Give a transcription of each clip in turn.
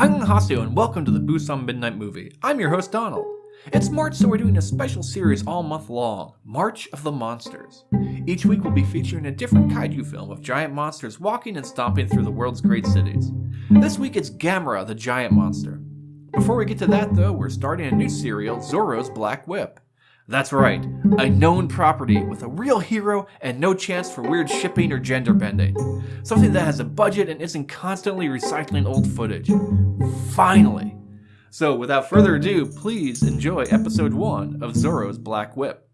I'm Haseo and welcome to the Busan Midnight Movie. I'm your host Donald. It's March so we're doing a special series all month long, March of the Monsters. Each week we'll be featuring a different kaiju film of giant monsters walking and stomping through the world's great cities. This week it's Gamera the Giant Monster. Before we get to that though, we're starting a new serial, Zorro's Black Whip. That's right, a known property with a real hero and no chance for weird shipping or gender bending. Something that has a budget and isn't constantly recycling old footage. Finally! So without further ado, please enjoy episode 1 of Zorro's Black Whip.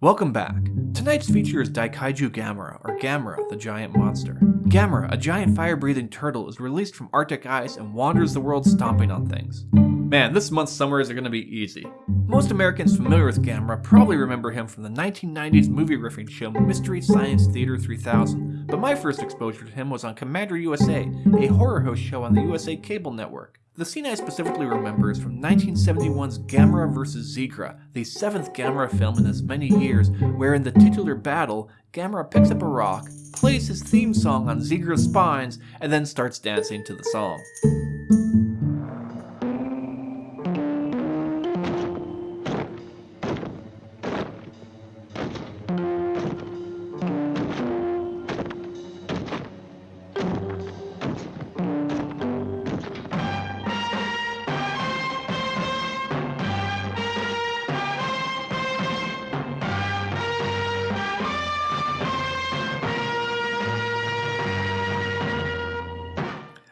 Welcome back. Tonight's feature is Daikaiju Gamera, or Gamera, the giant monster. Gamera, a giant fire-breathing turtle, is released from Arctic ice and wanders the world stomping on things. Man, this month's summers are gonna be easy. Most Americans familiar with Gamera probably remember him from the 1990s movie riffing show Mystery Science Theater 3000, but my first exposure to him was on Commander USA, a horror host show on the USA Cable Network. The scene I specifically remember is from 1971's Gamera vs. Zigra, the seventh Gamera film in as many years, where in the titular battle, Gamera picks up a rock, plays his theme song on Zigra's spines, and then starts dancing to the song.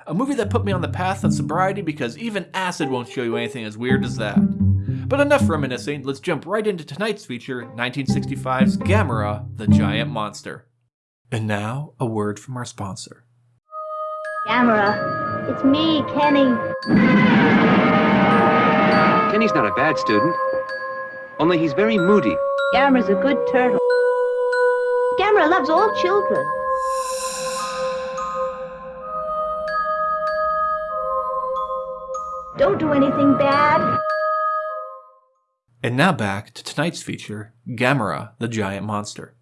A movie that put me on the path of sobriety because even acid won't show you anything as weird as that. But enough reminiscing, let's jump right into tonight's feature, 1965's Gamera, the Giant Monster. And now, a word from our sponsor. Gamera, it's me, Kenny. Kenny's not a bad student. Only he's very moody. Gamera's a good turtle. Gamera loves all children. Don't do anything bad. And now back to tonight's feature, Gamera, the Giant Monster.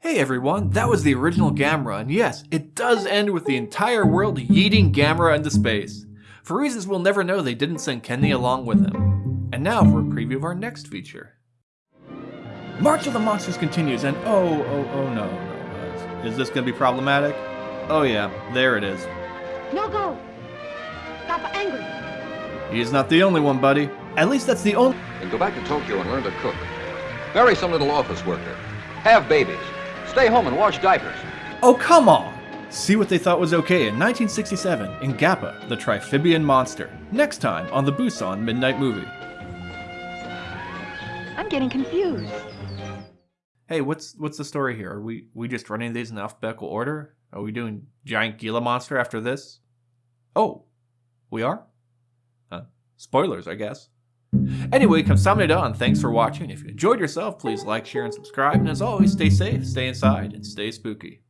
Hey everyone, that was the original Gamera, and yes, it does end with the entire world yeeting Gamera into space. For reasons we'll never know, they didn't send Kenny along with him. And now for a preview of our next feature. March of the Monsters continues, and oh, oh, oh no, no, is this gonna be problematic? Oh yeah, there it is. No go. Papa angry. He's not the only one, buddy. At least that's the only- and go back to Tokyo and learn to cook. Marry some little office worker. Have babies. Stay home and wash diapers. Oh, come on! See what they thought was okay in 1967 in Gappa, the Triphibian Monster. Next time on the Busan Midnight Movie. I'm getting confused. Hey, what's what's the story here? Are we we just running these in alphabetical order? Are we doing Giant Gila Monster after this? Oh, we are? Spoilers, I guess. Anyway, kamsahamnida and thanks for watching. If you enjoyed yourself, please like, share, and subscribe. And as always, stay safe, stay inside, and stay spooky.